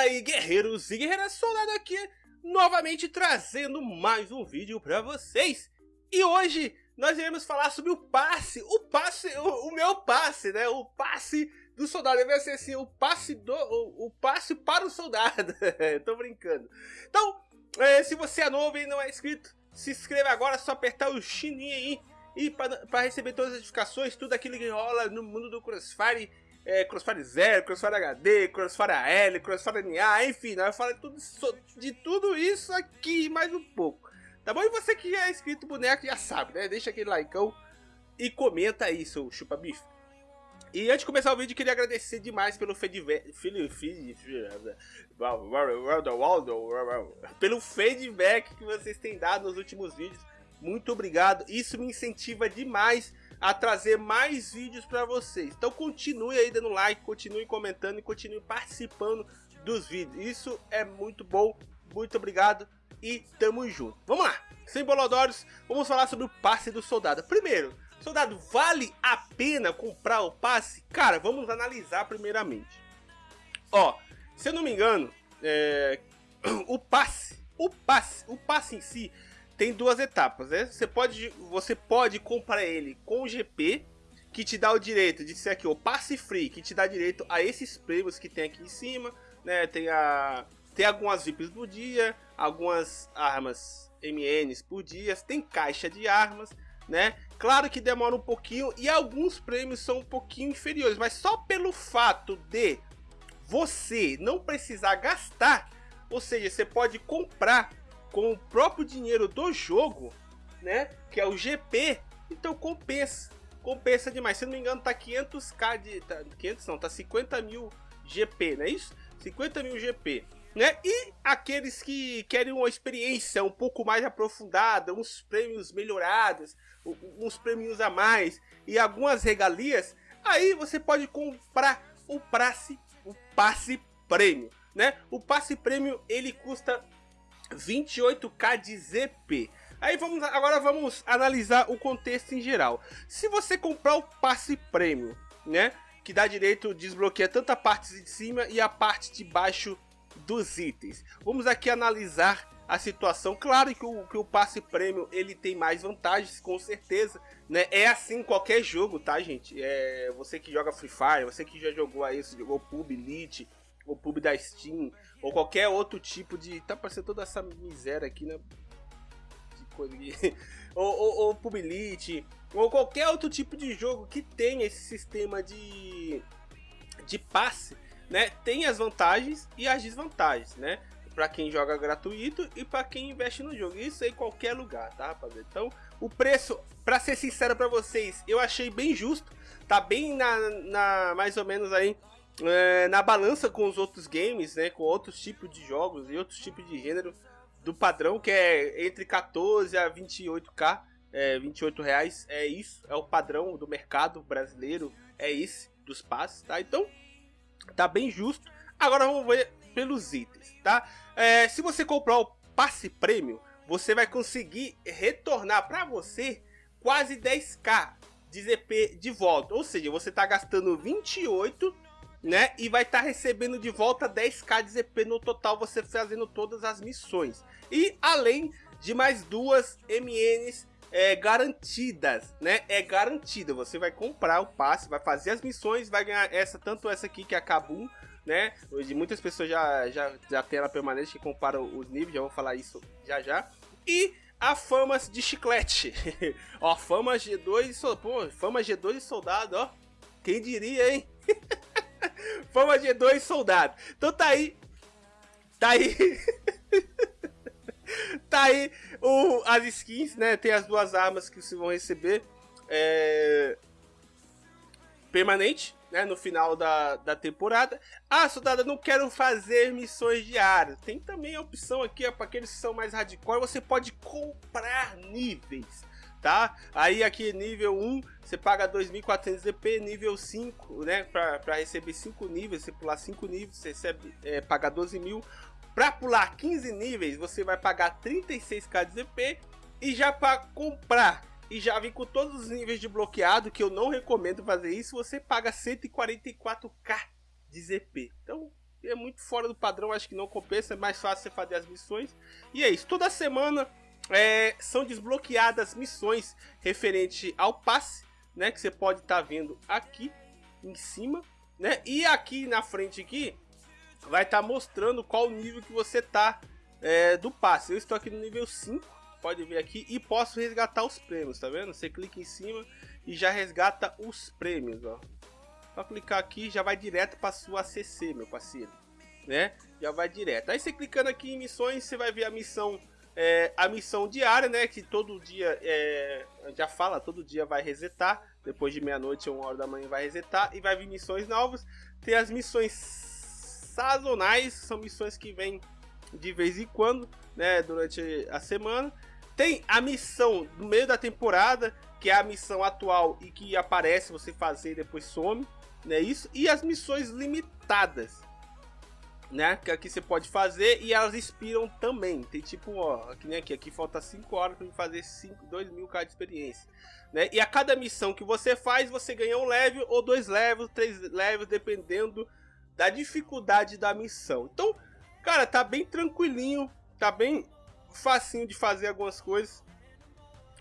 Fala aí guerreiros e guerreiras, soldado aqui, novamente trazendo mais um vídeo pra vocês. E hoje nós iremos falar sobre o passe, o passe, o, o meu passe, né, o passe do soldado, vai ser assim, o passe, do, o, o passe para o soldado, tô brincando. Então, é, se você é novo e não é inscrito, se inscreva agora, é só apertar o sininho aí. E para receber todas as notificações, tudo aquilo que rola no mundo do Crossfire é, Crossfire Zero, Crossfire HD, Crossfire AL, Crossfire NA, enfim, nós falar tudo, de tudo isso aqui mais um pouco. Tá bom? E você que é inscrito boneco já sabe, né? Deixa aquele likeão e comenta aí, seu chupa bife. E antes de começar o vídeo, queria agradecer demais pelo feedback, pelo feedback que vocês têm dado nos últimos vídeos. Muito obrigado, isso me incentiva demais a trazer mais vídeos para vocês. Então continue aí dando like, continue comentando e continue participando dos vídeos. Isso é muito bom. Muito obrigado e tamo junto. Vamos lá, sem bolodórios, vamos falar sobre o passe do soldado. Primeiro, soldado, vale a pena comprar o passe? Cara, vamos analisar primeiramente. Ó, se eu não me engano, é, o passe, o passe, o passe em si tem duas etapas, né? Você pode, você pode comprar ele com o GP, que te dá o direito de ser aqui o passe free, que te dá direito a esses prêmios que tem aqui em cima, né? Tem a tem algumas VIPs por dia, algumas armas MNs por dia, tem caixa de armas, né? Claro que demora um pouquinho e alguns prêmios são um pouquinho inferiores, mas só pelo fato de você não precisar gastar, ou seja, você pode comprar com o próprio dinheiro do jogo, né? Que é o GP, então compensa. Compensa demais. Se não me engano, tá 500k de. Tá, 500 não, tá 50 mil GP, não é isso? 50 mil GP. Né? E aqueles que querem uma experiência um pouco mais aprofundada, uns prêmios melhorados, uns prêmios a mais e algumas regalias, aí você pode comprar o passe, o passe prêmio, né? O passe prêmio ele custa 28k de ZP. Aí vamos agora vamos analisar o contexto em geral. Se você comprar o passe prêmio, né, que dá direito desbloqueia tanto a parte de cima e a parte de baixo dos itens. Vamos aqui analisar a situação. Claro que o, que o passe prêmio ele tem mais vantagens, com certeza, né? É assim em qualquer jogo, tá, gente? É você que joga Free Fire, você que já jogou aí, jogou Pub Elite, o pub da Steam, ou qualquer outro tipo de. Tá parecendo toda essa miséria aqui, né? De coisa ou, ou, ou Publilite, ou qualquer outro tipo de jogo que tenha esse sistema de, de passe, né? Tem as vantagens e as desvantagens, né? Para quem joga gratuito e para quem investe no jogo. Isso em qualquer lugar, tá, rapaziada? Então, o preço, para ser sincero para vocês, eu achei bem justo. Tá bem na, na mais ou menos aí é, na balança com os outros games, né, com outros tipos de jogos e outros tipos de gênero do padrão, que é entre 14 a 28k, é, 28 reais, é isso, é o padrão do mercado brasileiro, é esse dos passes, tá? Então, tá bem justo. Agora vamos ver pelos itens, tá? É, se você comprar o passe prêmio, você vai conseguir retornar para você quase 10k de ZP de volta, ou seja, você tá gastando 28 né? E vai estar tá recebendo de volta 10k de ZP no total, você fazendo todas as missões. E além de mais duas MNs é, garantidas, né? É garantida. Você vai comprar o passe, vai fazer as missões, vai ganhar essa, tanto essa aqui que é a né? Hoje muitas pessoas já, já, já tem ela permanente que comparam os níveis, já vou falar isso já já. E a Famas de Chiclete. ó, Fama G2, pô, Fama G2 e Soldado, ó. Quem diria, hein? Fama G2 soldado. Então tá aí. Tá aí. tá aí o, as skins, né? Tem as duas armas que vocês vão receber. É... Permanente, né? No final da, da temporada. Ah, soldado, não quero fazer missões diárias. Tem também a opção aqui, para aqueles que são mais hardcore, você pode comprar níveis tá? Aí aqui nível 1, você paga 2.400 DP, nível 5, né? Para receber 5 níveis, você pular 5 níveis, você recebe, é, paga 12 mil. Para pular 15 níveis, você vai pagar 36k de ZP. E já para comprar e já vir com todos os níveis de bloqueado, que eu não recomendo fazer isso, você paga 144k de ZP. Então, é muito fora do padrão, acho que não compensa, é mais fácil você fazer as missões. E é isso, toda semana é, são desbloqueadas missões referente ao passe, né, que você pode estar tá vendo aqui em cima, né? E aqui na frente aqui vai estar tá mostrando qual nível que você tá é, do passe. Eu estou aqui no nível 5, pode ver aqui, e posso resgatar os prêmios, tá vendo? Você clica em cima e já resgata os prêmios, ó. Só clicar aqui já vai direto para sua ACC, meu parceiro, né? Já vai direto. Aí você clicando aqui em missões, você vai ver a missão é, a missão diária, né? Que todo dia é, já fala, todo dia vai resetar. Depois de meia-noite ou uma hora da manhã vai resetar e vai vir missões novas. Tem as missões sazonais, são missões que vêm de vez em quando, né? Durante a semana. Tem a missão no meio da temporada, que é a missão atual e que aparece você fazer e depois some, né? Isso. E as missões limitadas né? Que aqui você pode fazer e elas expiram também. Tem tipo, ó, aqui nem aqui, aqui falta 5 horas para fazer 5, 2 mil k de experiência. Né? E a cada missão que você faz, você ganha um level ou dois levels, três levels, dependendo da dificuldade da missão. Então, cara, tá bem tranquilinho, tá bem facinho de fazer algumas coisas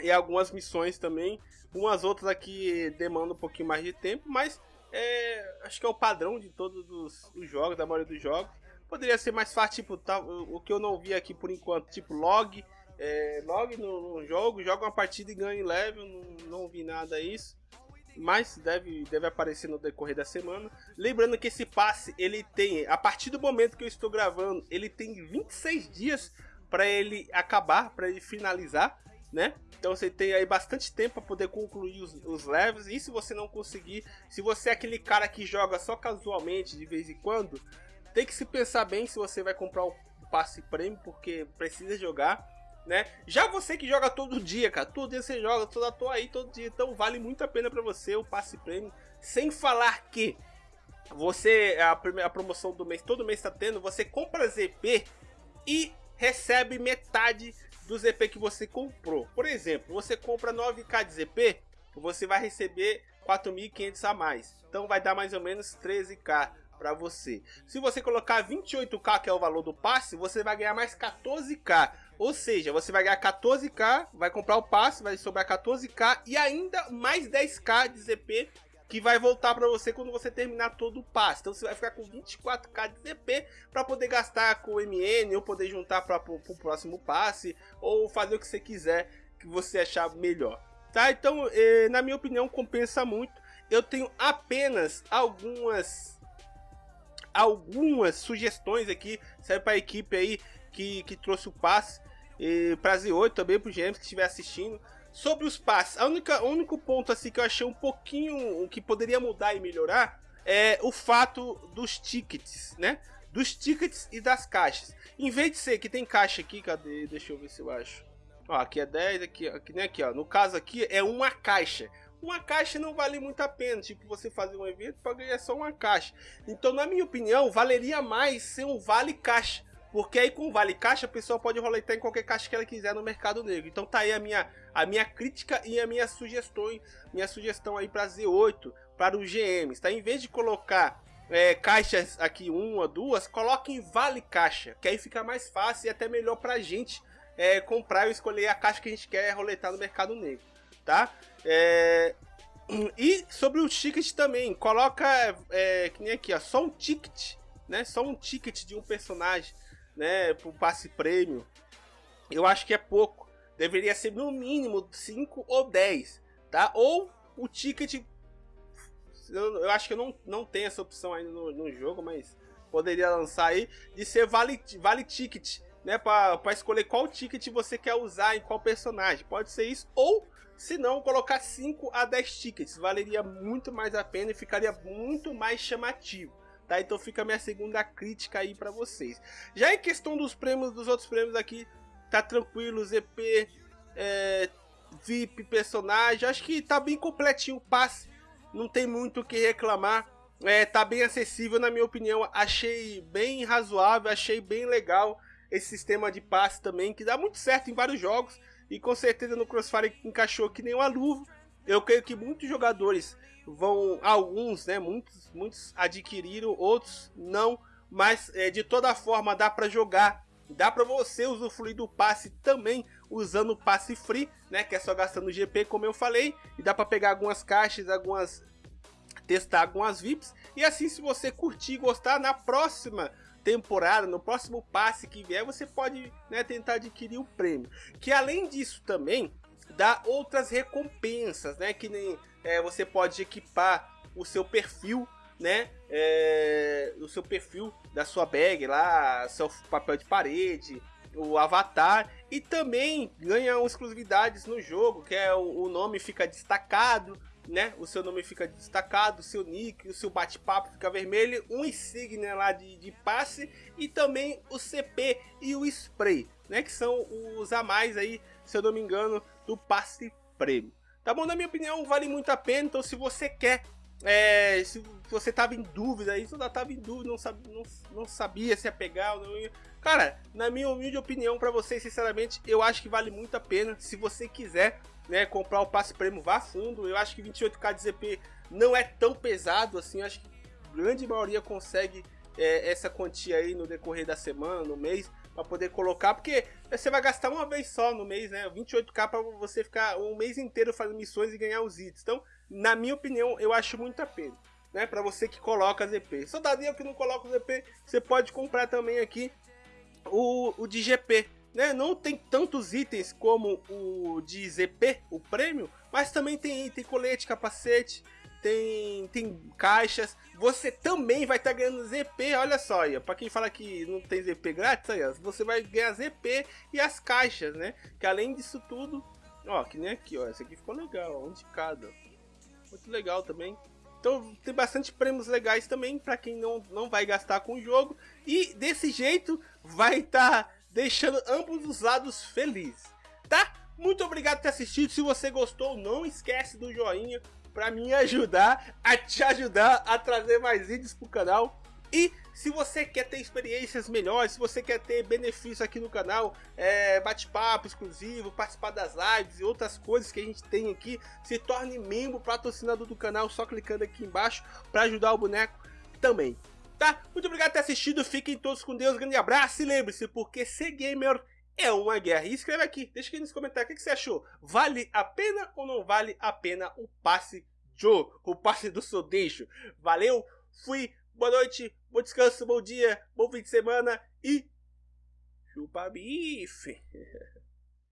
e algumas missões também. Umas outras aqui demandam um pouquinho mais de tempo, mas é, acho que é o padrão de todos os, os, jogos, da maioria dos jogos. Poderia ser mais fácil, tipo, tá, o que eu não vi aqui por enquanto, tipo log, é, log no, no, jogo, joga uma partida e ganha em level, não, não vi nada isso. Mas deve, deve aparecer no decorrer da semana. Lembrando que esse passe, ele tem, a partir do momento que eu estou gravando, ele tem 26 dias para ele acabar, para ele finalizar né? Então você tem aí bastante tempo para poder concluir os, os levels. E se você não conseguir, se você é aquele cara que joga só casualmente de vez em quando, tem que se pensar bem se você vai comprar o passe prêmio, porque precisa jogar, né? Já você que joga todo dia, cara, todo dia você joga, toda toa aí todo dia, então vale muito a pena para você o passe prêmio. Sem falar que você a primeira promoção do mês, todo mês está tendo, você compra ZP e recebe metade do ZP que você comprou. Por exemplo, você compra 9k de ZP, você vai receber 4.500 a mais. Então vai dar mais ou menos 13k para você. Se você colocar 28k, que é o valor do passe, você vai ganhar mais 14k. Ou seja, você vai ganhar 14k, vai comprar o passe, vai sobrar 14k e ainda mais 10k de ZP que vai voltar para você quando você terminar todo o passe. Então você vai ficar com 24k de DP para poder gastar com o MN ou poder juntar para o próximo passe ou fazer o que você quiser que você achar melhor. Tá? Então, eh, na minha opinião, compensa muito. Eu tenho apenas algumas algumas sugestões aqui, serve para a equipe aí que, que trouxe o passe e para Z8 também para o James que estiver assistindo. Sobre os passes, a única, único ponto assim que eu achei um pouquinho que poderia mudar e melhorar é o fato dos tickets, né? Dos tickets e das caixas. Em vez de ser que tem caixa aqui, cadê? Deixa eu ver se eu acho. Ó, aqui é 10, aqui, aqui nem aqui, ó. No caso aqui é uma caixa. Uma caixa não vale muito a pena, tipo você fazer um evento para ganhar só uma caixa. Então, na minha opinião, valeria mais ser um vale caixa. Porque aí com Vale Caixa a pessoa pode roletar em qualquer caixa que ela quiser no mercado negro. Então tá aí a minha, a minha crítica e a minha sugestão, minha sugestão aí para Z8, para os GMs, tá? Em vez de colocar é, caixas aqui, uma, duas, coloque em Vale Caixa, que aí fica mais fácil e até melhor pra gente é, comprar e escolher a caixa que a gente quer roletar no mercado negro, tá? É... E sobre o ticket também, coloca, é, que nem aqui, ó, só um ticket, né? Só um ticket de um personagem né, pro passe prêmio, eu acho que é pouco. Deveria ser no mínimo 5 ou 10, tá? Ou o ticket. Eu, eu, acho que eu não, não tem essa opção ainda no, no jogo, mas poderia lançar aí de ser vale, vale ticket, né? Para escolher qual ticket você quer usar em qual personagem. Pode ser isso, ou se não, colocar 5 a 10 tickets. Valeria muito mais a pena e ficaria muito mais chamativo. Tá? Então fica a minha segunda crítica aí para vocês. Já em questão dos prêmios, dos outros prêmios aqui, tá tranquilo, ZP, é, VIP, personagem, acho que tá bem completinho o passe, não tem muito o que reclamar. É, tá bem acessível na minha opinião, achei bem razoável, achei bem legal esse sistema de passe também, que dá muito certo em vários jogos, e com certeza no Crossfire encaixou que nem uma luva. Eu creio que muitos jogadores vão alguns, né, muitos, muitos adquiriram, outros não mas é, de toda forma dá para jogar Dá para você usufruir do passe também usando o passe free, né? Que é só gastando GP, como eu falei. E dá para pegar algumas caixas, algumas testar algumas VIPs. E assim, se você curtir e gostar, na próxima temporada, no próximo passe que vier, você pode né, tentar adquirir o prêmio. Que além disso também, dá outras recompensas, né? Que nem é, você pode equipar o seu perfil né, é, o seu perfil da sua bag lá, seu papel de parede, o avatar e também ganha exclusividades no jogo, que é o, o nome fica destacado, né? O seu nome fica destacado, o seu nick, o seu bate-papo fica vermelho, um insígnia lá de, de passe e também o CP e o spray, né? Que são os a mais aí, se eu não me engano, do passe prêmio. Tá bom? Na minha opinião, vale muito a pena. Então, se você quer é, se você tava em dúvida, isso ainda tava em dúvida, não, sabia, não, não sabia se ia pegar ou não ia. Cara, na minha humilde opinião para vocês, sinceramente, eu acho que vale muito a pena. Se você quiser né, comprar o passe prêmio, vá fundo. Eu acho que 28k de ZP não é tão pesado assim. Acho que a grande maioria consegue é, essa quantia aí no decorrer da semana, no mês, para poder colocar. Porque você vai gastar uma vez só no mês, né? 28k para você ficar um mês inteiro fazendo missões e ganhar os itens. Então, na minha opinião, eu acho muito a pena. Né, para você que coloca ZP. Soldadinho que não coloca o ZP, você pode comprar também aqui o, o de GP. Né? Não tem tantos itens como o de ZP, o prêmio, mas também tem item, colete, capacete, tem, tem caixas. Você também vai estar tá ganhando ZP, olha só, para quem fala que não tem ZP grátis, aí, você vai ganhar ZP e as caixas, né? Que além disso tudo, ó, que nem aqui, ó, esse aqui ficou legal, um de cada. Muito legal também. Então tem bastante prêmios legais também para quem não, não vai gastar com o jogo. E desse jeito vai estar tá deixando ambos os lados felizes, tá? Muito obrigado por ter assistido. Se você gostou, não esquece do joinha para me ajudar a te ajudar a trazer mais vídeos pro canal. E se você quer ter experiências melhores, se você quer ter benefícios aqui no canal, é, bate-papo exclusivo, participar das lives e outras coisas que a gente tem aqui, se torne membro patrocinador do canal só clicando aqui embaixo para ajudar o boneco também. Tá? Muito obrigado por ter assistido, fiquem todos com Deus, grande abraço e lembre-se, porque ser gamer é uma guerra. E escreve aqui, deixa aqui nos comentários o que você achou. Vale a pena ou não vale a pena o passe Joe, o passe do Sodeixo? Valeu, fui, boa noite, bom descanso, bom dia, bom fim de semana e chupa bife.